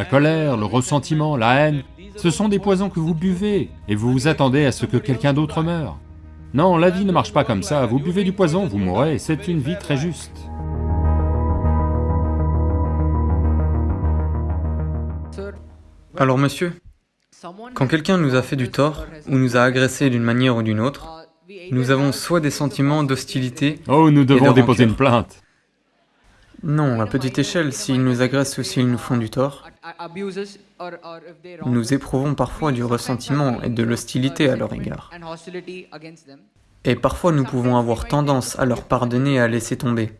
la colère, le ressentiment, la haine, ce sont des poisons que vous buvez, et vous vous attendez à ce que quelqu'un d'autre meure. Non, la vie ne marche pas comme ça, vous buvez du poison, vous mourrez, c'est une vie très juste. Alors monsieur, quand quelqu'un nous a fait du tort, ou nous a agressé d'une manière ou d'une autre, nous avons soit des sentiments d'hostilité... Oh, nous devons de déposer une plainte. Non, à petite échelle, s'ils nous agressent ou s'ils nous font du tort, nous éprouvons parfois du ressentiment et de l'hostilité à leur égard. Et parfois nous pouvons avoir tendance à leur pardonner et à laisser tomber.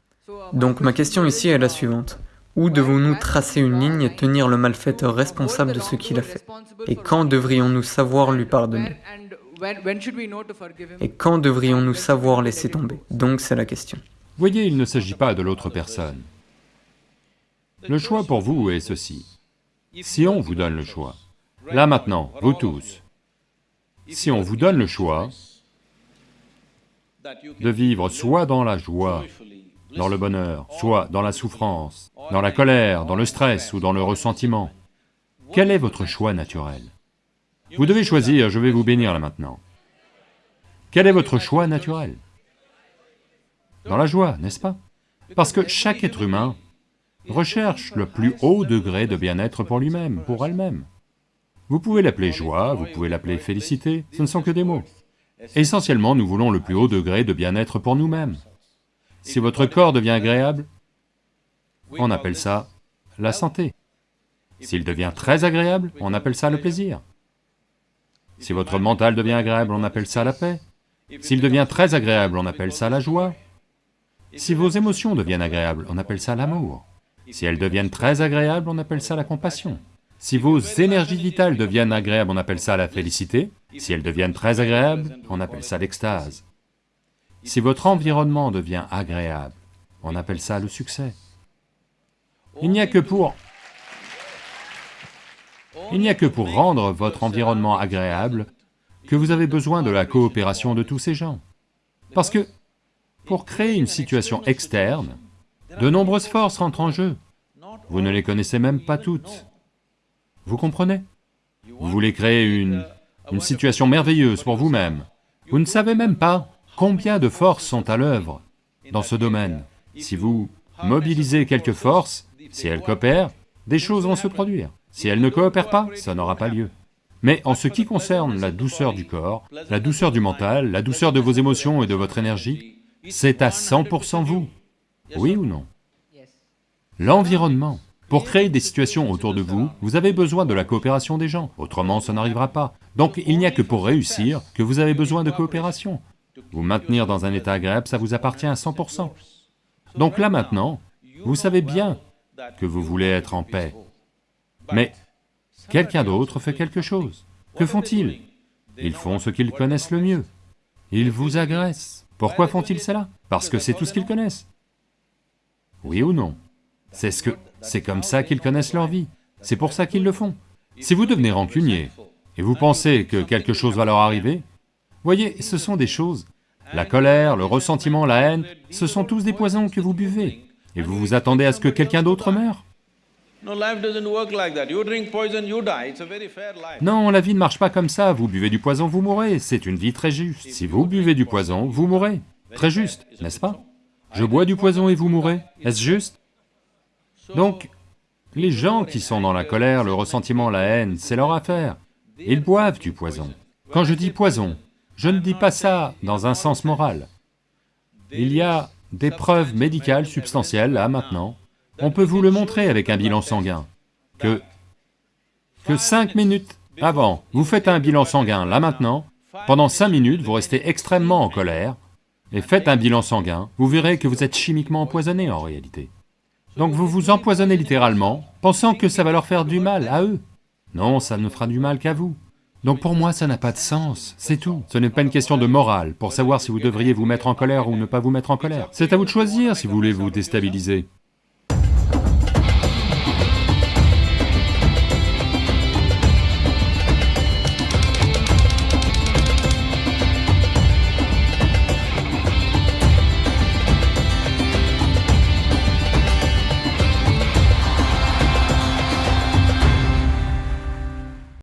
Donc ma question ici est la suivante. Où devons-nous tracer une ligne et tenir le malfaiteur responsable de ce qu'il a fait? Et quand devrions-nous savoir lui pardonner? Et quand devrions-nous savoir laisser tomber? Donc c'est la question. Voyez, il ne s'agit pas de l'autre personne. Le choix pour vous est ceci. Si on vous donne le choix, là maintenant, vous tous, si on vous donne le choix de vivre soit dans la joie, dans le bonheur, soit dans la souffrance, dans la colère, dans le stress ou dans le ressentiment, quel est votre choix naturel? Vous devez choisir, je vais vous bénir là maintenant. Quel est votre choix naturel? Dans la joie, n'est-ce pas? Parce que chaque être humain recherche le plus haut degré de bien-être pour lui-même, pour elle-même. Vous pouvez l'appeler joie, vous pouvez l'appeler félicité, ce ne sont que des mots. Essentiellement, nous voulons le plus haut degré de bien-être pour nous-mêmes. Si votre corps devient agréable, on appelle ça la santé. S'il devient très agréable, on appelle ça le plaisir. Si votre mental devient agréable, on appelle ça la paix. S'il devient très agréable, on appelle ça la joie. Si vos émotions deviennent agréables, on appelle ça l'amour. Si elles deviennent très agréables, on appelle ça la compassion. Si vos énergies vitales deviennent agréables, on appelle ça la félicité. Si elles deviennent très agréables, on appelle ça l'extase. Si votre environnement devient agréable, on appelle ça le succès. Il n'y a que pour... Il n'y a que pour rendre votre environnement agréable que vous avez besoin de la coopération de tous ces gens. Parce que, pour créer une situation externe, de nombreuses forces rentrent en jeu. Vous ne les connaissez même pas toutes. Vous comprenez? Vous voulez créer une, situation merveilleuse pour vous-même. Vous ne savez même pas combien de forces sont à l'œuvre dans ce domaine. Si vous mobilisez quelques forces, si elles coopèrent, des choses vont se produire. Si elles ne coopèrent pas, ça n'aura pas lieu. Mais en ce qui concerne la douceur du corps, la douceur du mental, la douceur de vos émotions et de votre énergie, c'est à 100% vous. Oui ou non L'environnement. Pour créer des situations autour de vous, vous avez besoin de la coopération des gens, autrement ça n'arrivera pas. Donc il n'y a que pour réussir que vous avez besoin de coopération. Vous maintenir dans un état agréable, ça vous appartient à 100%. Donc là maintenant, vous savez bien que vous voulez être en paix. Mais quelqu'un d'autre fait quelque chose. Que font-ils? Ils font ce qu'ils connaissent le mieux. Ils vous agressent. Pourquoi font-ils cela? Parce que c'est tout ce qu'ils connaissent. Oui ou non? C'est ce que... c'est comme ça qu'ils connaissent leur vie. C'est pour ça qu'ils le font. Si vous devenez rancunier, et vous pensez que quelque chose va leur arriver, voyez, ce sont des choses. La colère, le ressentiment, la haine, ce sont tous des poisons que vous buvez. Et vous vous attendez à ce que quelqu'un d'autre meure? Non, la vie ne marche pas comme ça, vous buvez du poison, vous mourrez, c'est une vie très juste. Si vous buvez du poison, vous mourrez. Très juste, n'est-ce pas? Je bois du poison et vous mourrez, est-ce juste? Donc, les gens qui sont dans la colère, le ressentiment, la haine, c'est leur affaire. Ils boivent du poison. Quand je dis poison, je ne dis pas ça dans un sens moral. Il y a des preuves médicales substantielles, là, maintenant. On peut vous le montrer avec un bilan sanguin, que... que cinq minutes avant, vous faites un bilan sanguin, là maintenant, pendant cinq minutes, vous restez extrêmement en colère, et faites un bilan sanguin, vous verrez que vous êtes chimiquement empoisonné en réalité. Donc vous vous empoisonnez littéralement, pensant que ça va leur faire du mal à eux. Non, ça ne fera du mal qu'à vous. Donc pour moi, ça n'a pas de sens, c'est tout. Ce n'est pas une question de morale, pour savoir si vous devriez vous mettre en colère ou ne pas vous mettre en colère. C'est à vous de choisir si vous voulez vous déstabiliser.